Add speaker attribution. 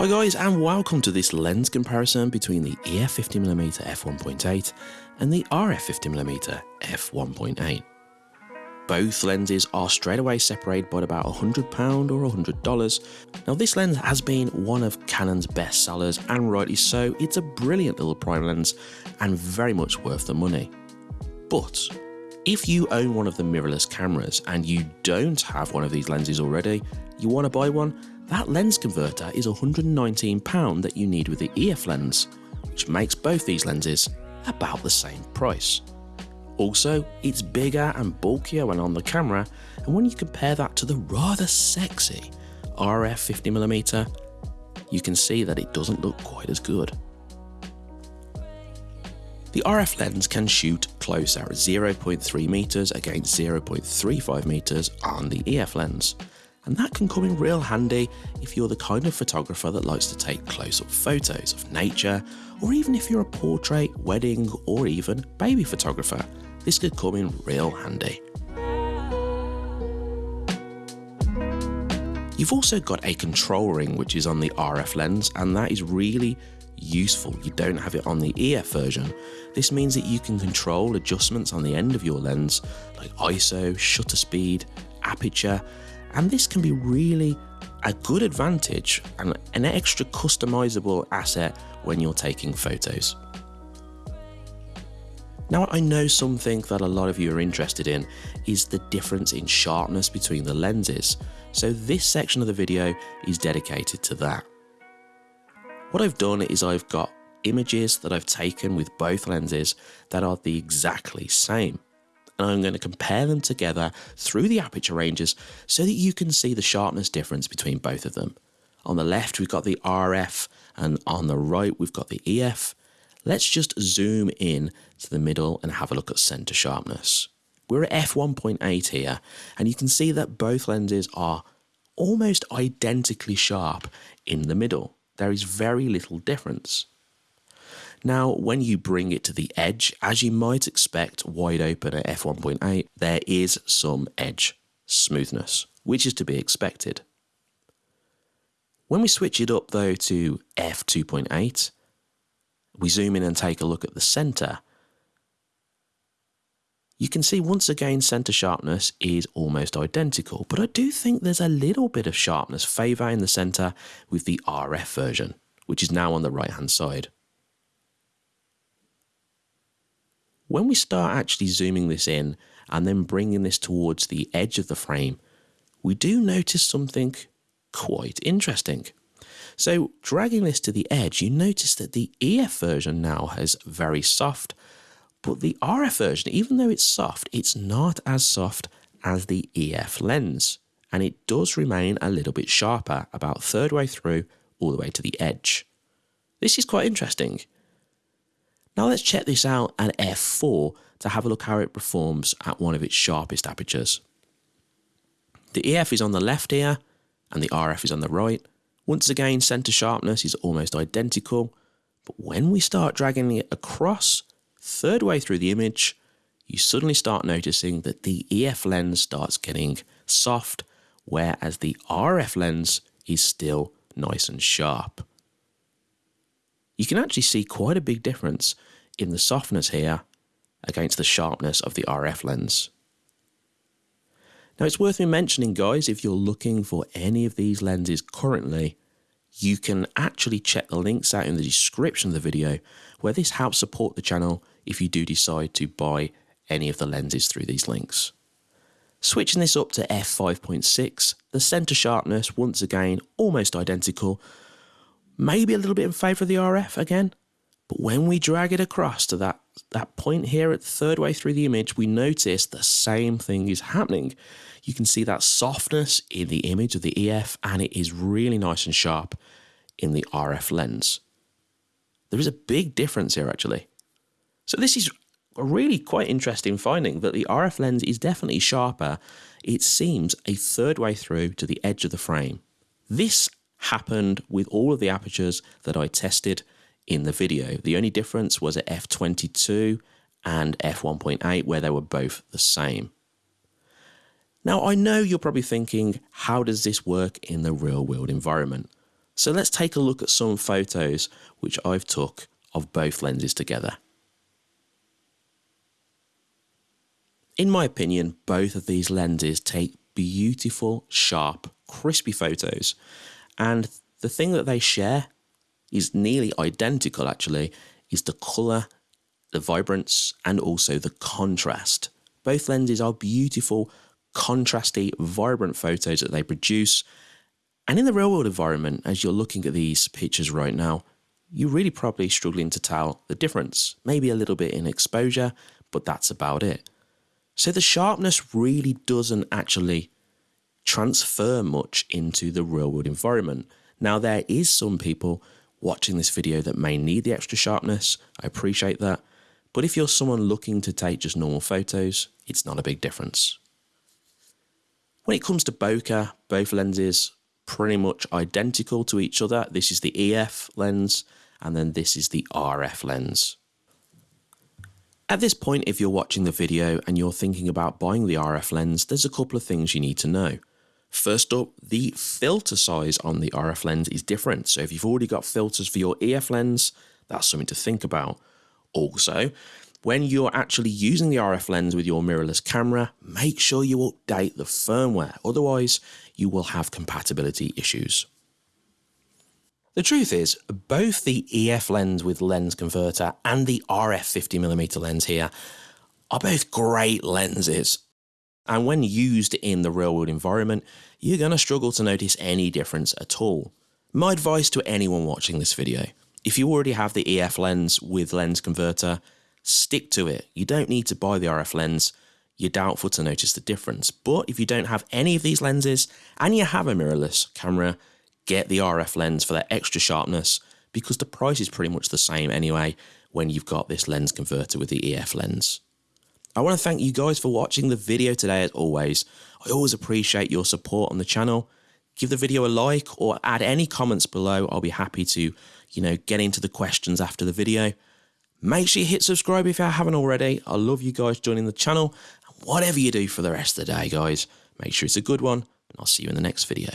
Speaker 1: Hi guys and welcome to this lens comparison between the EF 50mm f1.8 and the RF 50mm f1.8. Both lenses are straight away separated by about £100 or $100. Now this lens has been one of Canon's best sellers and rightly so, it's a brilliant little prime lens and very much worth the money. But if you own one of the mirrorless cameras and you don't have one of these lenses already, you want to buy one, that lens converter is £119 that you need with the EF lens, which makes both these lenses about the same price. Also, it's bigger and bulkier when on the camera, and when you compare that to the rather sexy RF 50mm, you can see that it doesn't look quite as good. The RF lens can shoot closer at 0.3 meters against 0.35 meters on the EF lens, and that can come in real handy if you're the kind of photographer that likes to take close-up photos of nature, or even if you're a portrait, wedding, or even baby photographer. This could come in real handy. You've also got a control ring which is on the RF lens and that is really useful. You don't have it on the EF version. This means that you can control adjustments on the end of your lens like ISO, shutter speed, aperture, and this can be really a good advantage and an extra customizable asset when you're taking photos. Now I know something that a lot of you are interested in is the difference in sharpness between the lenses, so this section of the video is dedicated to that. What I've done is I've got images that I've taken with both lenses that are the exactly same. And I'm going to compare them together through the aperture ranges so that you can see the sharpness difference between both of them. On the left, we've got the RF, and on the right, we've got the EF. Let's just zoom in to the middle and have a look at center sharpness. We're at f1.8 here, and you can see that both lenses are almost identically sharp in the middle there is very little difference. Now, when you bring it to the edge, as you might expect wide open at f1.8, there is some edge smoothness, which is to be expected. When we switch it up though to f2.8, we zoom in and take a look at the center, you can see once again center sharpness is almost identical, but I do think there's a little bit of sharpness favour in the center with the RF version, which is now on the right hand side. When we start actually zooming this in and then bringing this towards the edge of the frame, we do notice something quite interesting. So dragging this to the edge, you notice that the EF version now has very soft but the RF version, even though it's soft, it's not as soft as the EF lens, and it does remain a little bit sharper, about third way through, all the way to the edge. This is quite interesting. Now let's check this out at f4 to have a look how it performs at one of its sharpest apertures. The EF is on the left here, and the RF is on the right. Once again, center sharpness is almost identical, but when we start dragging it across, third way through the image, you suddenly start noticing that the EF lens starts getting soft, whereas the RF lens is still nice and sharp. You can actually see quite a big difference in the softness here against the sharpness of the RF lens. Now it's worth me mentioning guys, if you're looking for any of these lenses currently, you can actually check the links out in the description of the video where this helps support the channel if you do decide to buy any of the lenses through these links. Switching this up to f5.6, the center sharpness once again almost identical, maybe a little bit in favour of the RF again, but when we drag it across to that, that point here at the third way through the image, we notice the same thing is happening. You can see that softness in the image of the EF and it is really nice and sharp in the RF lens. There is a big difference here actually. So this is a really quite interesting finding that the RF lens is definitely sharper. It seems a third way through to the edge of the frame. This happened with all of the apertures that I tested in the video. The only difference was at f22 and f1.8 where they were both the same. Now I know you're probably thinking, how does this work in the real world environment? So let's take a look at some photos which I've took of both lenses together. In my opinion, both of these lenses take beautiful, sharp, crispy photos. And the thing that they share is nearly identical actually, is the colour, the vibrance, and also the contrast. Both lenses are beautiful, contrasty, vibrant photos that they produce. And in the real world environment, as you're looking at these pictures right now, you're really probably struggling to tell the difference. Maybe a little bit in exposure, but that's about it. So the sharpness really doesn't actually transfer much into the real world environment. Now, there is some people watching this video that may need the extra sharpness. I appreciate that. But if you're someone looking to take just normal photos, it's not a big difference. When it comes to bokeh, both lenses pretty much identical to each other. This is the EF lens and then this is the RF lens. At this point, if you're watching the video and you're thinking about buying the RF lens, there's a couple of things you need to know. First up, the filter size on the RF lens is different. So if you've already got filters for your EF lens, that's something to think about. Also, when you're actually using the RF lens with your mirrorless camera, make sure you update the firmware, otherwise you will have compatibility issues. The truth is, both the EF lens with lens converter and the RF 50mm lens here are both great lenses. And when used in the real world environment, you're going to struggle to notice any difference at all. My advice to anyone watching this video, if you already have the EF lens with lens converter, stick to it. You don't need to buy the RF lens. You're doubtful to notice the difference. But if you don't have any of these lenses and you have a mirrorless camera, get the RF lens for that extra sharpness because the price is pretty much the same anyway when you've got this lens converter with the EF lens. I want to thank you guys for watching the video today as always. I always appreciate your support on the channel. Give the video a like or add any comments below. I'll be happy to, you know, get into the questions after the video. Make sure you hit subscribe if you haven't already. I love you guys joining the channel. And whatever you do for the rest of the day, guys, make sure it's a good one. And I'll see you in the next video.